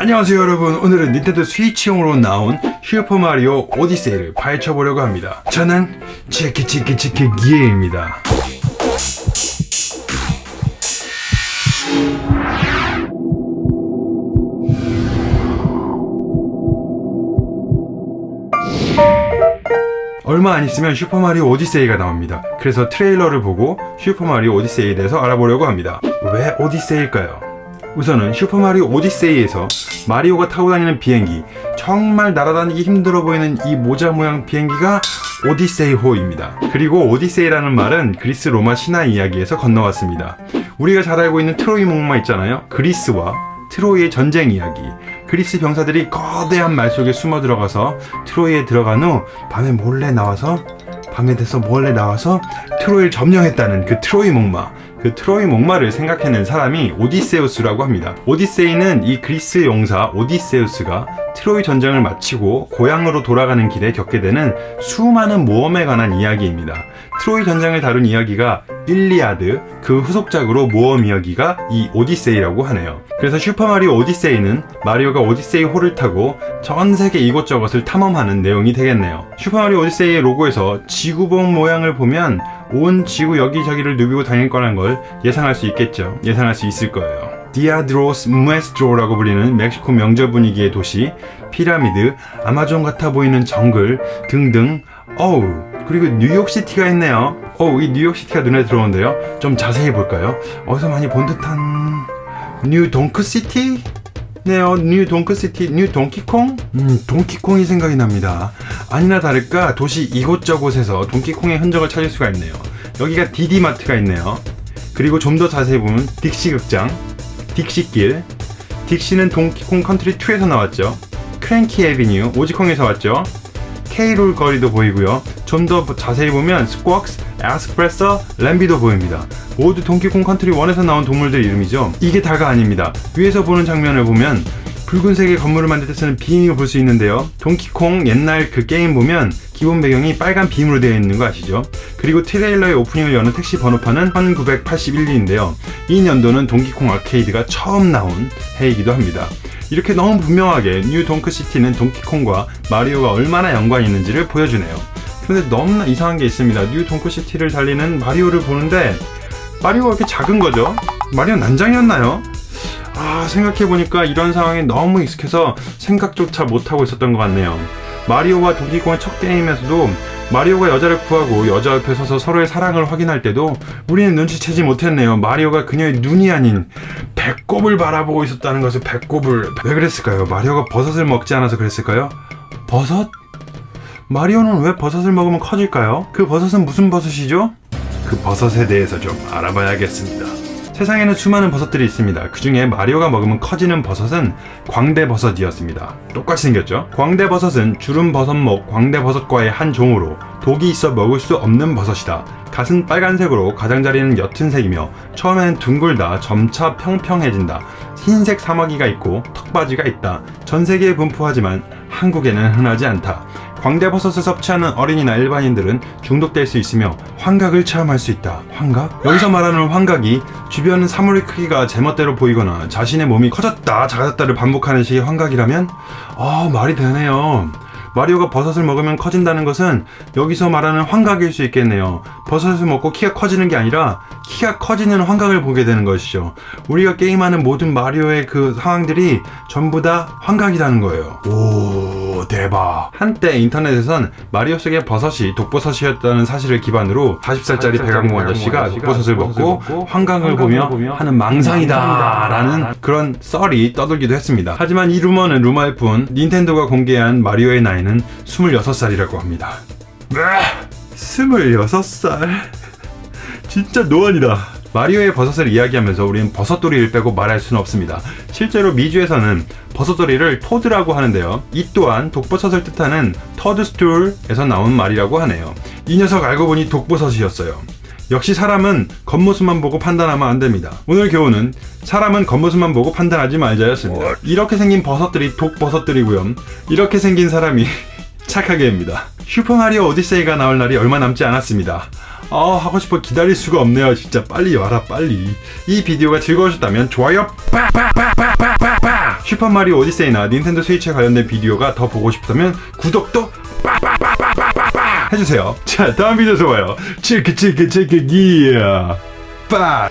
안녕하세요 여러분. 오늘은 닌텐도 스위치용으로 나온 슈퍼 마리오 오디세이를 파헤쳐보려고 합니다. 저는 치키치키치키 기에입니다. 얼마 안 있으면 슈퍼마리오 오디세이가 나옵니다. 그래서 트레일러를 보고 슈퍼마리오 오디세이에 대해서 알아보려고 합니다. 왜 오디세이일까요? 우선은 슈퍼마리오 오디세이에서 마리오가 타고 다니는 비행기 정말 날아다니기 힘들어 보이는 이 모자 모양 비행기가 오디세이호입니다. 그리고 오디세이라는 말은 그리스 로마 신화 이야기에서 건너왔습니다. 우리가 잘 알고 있는 트로이 목마 있잖아요. 그리스와 트로이의 전쟁 이야기. 그리스 병사들이 거대한 말 속에 숨어 들어가서 트로이에 들어간 후 밤에 몰래 나와서 밤에 돼서 몰래 나와서 트로이를 점령했다는 그 트로이 목마. 그 트로이 목마를 생각해낸 사람이 오디세우스라고 합니다. 오디세이는 이 그리스 용사 오디세우스가 트로이 전쟁을 마치고 고향으로 돌아가는 길에 겪게 되는 수많은 모험에 관한 이야기입니다. 트로이 전쟁을 다룬 이야기가 일리아드, 그 후속작으로 모험 이야기가 이 오디세이라고 하네요. 그래서 슈퍼마리오 오디세이는 마리오가 오디세이 호를 타고 전 세계 이곳저곳을 탐험하는 내용이 되겠네요. 슈퍼마리오 오디세이의 로고에서 지구본 모양을 보면 온 지구 여기저기를 누비고 다닐 거란 걸 예상할 수 있겠죠. 예상할 수 있을 거예요. Día de los Muertos라고 불리는 멕시코 명절 분위기의 도시, 피라미드, 아마존 같아 보이는 정글 등등 어우 그리고 뉴욕시티가 있네요. 어우 이 뉴욕시티가 눈에 들어오는데요. 좀 자세히 볼까요? 어디서 많이 본 듯한 뉴 동크시티? 네요 뉴 동크시티 뉴 동키콩? 음 동키콩이 생각이 납니다. 아니나 다를까 도시 이곳저곳에서 동키콩의 흔적을 찾을 수가 있네요. 여기가 디디마트가 있네요. 그리고 좀 더 자세히 보면 딕시극장 딕시길. 딕시는 동키콩 컨트리 2에서 나왔죠. 크랭키 에비뉴 오지콩에서 왔죠 K롤 거리도 보이고요. 좀 더 자세히 보면 스쿼크스, 에스프레소, 램비도 보입니다. 모두 동키콩 컨트리 1에서 나온 동물들 이름이죠. 이게 다가 아닙니다. 위에서 보는 장면을 보면 붉은색의 건물을 만들 때 쓰는 빔을 볼 수 있는데요 동키콩 옛날 그 게임 보면 기본 배경이 빨간 빔으로 되어 있는 거 아시죠? 그리고 트레일러의 오프닝을 여는 택시 번호판은 1981년인데요 이 년도는 동키콩 아케이드가 처음 나온 해이기도 합니다 이렇게 너무 분명하게 뉴 동크시티는 동키콩과 마리오가 얼마나 연관이 있는지를 보여주네요 그런데 너무나 이상한 게 있습니다 뉴 동크시티를 달리는 마리오를 보는데 마리오가 이렇게 작은 거죠? 마리오 난장이었나요? 아 생각해보니까 이런 상황에 너무 익숙해서 생각조차 못하고 있었던 것 같네요 마리오와 동키콩의 첫 게임에서도 마리오가 여자를 구하고 여자 옆에 서서 서로의 사랑을 확인할 때도 우리는 눈치채지 못했네요 마리오가 그녀의 눈이 아닌 배꼽을 바라보고 있었다는 것을 배꼽을 왜 그랬을까요? 마리오가 버섯을 먹지 않아서 그랬을까요? 버섯? 마리오는 왜 버섯을 먹으면 커질까요? 그 버섯은 무슨 버섯이죠? 그 버섯에 대해서 좀 알아봐야겠습니다 세상에는 수많은 버섯들이 있습니다. 그 중에 마리오가 먹으면 커지는 버섯은 광대버섯이었습니다. 똑같이 생겼죠? 광대버섯은 주름버섯목 광대버섯과의 한 종으로 독이 있어 먹을 수 없는 버섯이다. 갓은 빨간색으로 가장자리는 옅은 색이며 처음에는 둥글다 점차 평평해진다. 흰색 사마귀가 있고 턱받이가 있다. 전 세계에 분포하지만 한국에는 흔하지 않다. 광대버섯을 섭취하는 어린이나 일반인들은 중독될 수 있으며 환각을 체험할 수 있다. 환각? 여기서 말하는 환각이 주변 사물의 크기가 제멋대로 보이거나 자신의 몸이 커졌다 작아졌다를 반복하는 식의 환각이라면 아 말이 되네요. 마리오가 버섯을 먹으면 커진다는 것은 여기서 말하는 환각일 수 있겠네요. 버섯을 먹고 키가 커지는 게 아니라 키가 커지는 환각을 보게 되는 것이죠. 우리가 게임하는 모든 마리오의 그 상황들이 전부 다 환각이라는 거예요. 오 대박. 한때 인터넷에선 마리오 속의 버섯이 독버섯이었다는 사실을 기반으로 40살짜리 백악무 아저씨가 독버섯을 먹고 환각을 보며 하는 망상이다 라는 그런 썰이 떠돌기도 했습니다. 하지만 이 루머는 루머일 뿐 닌텐도가 공개한 마리오의 나이는 26살이라고 합니다. 26살. 진짜 노안이다. 마리오의 버섯을 이야기하면서 우리는 버섯돌이를 빼고 말할 수는 없습니다. 실제로 미주에서는 버섯돌이를 토드라고 하는데요. 이 또한 독버섯을 뜻하는 터드스툴에서 나온 말이라고 하네요. 이 녀석 알고 보니 독버섯이었어요 역시 사람은 겉모습만 보고 판단하면 안됩니다. 오늘 교훈은 사람은 겉모습만 보고 판단하지 말자였습니다. 이렇게 생긴 버섯들이 독버섯들이고요. 이렇게 생긴 사람이 착하게 합니다. 슈퍼마리오 오디세이가 나올 날이 얼마 남지 않았습니다. 아 하고 싶어 기다릴 수가 없네요. 진짜 빨리 와라 빨리. 이 비디오가 즐거우셨다면 좋아요 슈퍼마리오 오디세이나 닌텐도 스위치에 관련된 비디오가 더 보고 싶다면 구독도 해주세요. 자 다음 비디오에서 봐요. 치크 치크 치크 기야 빠.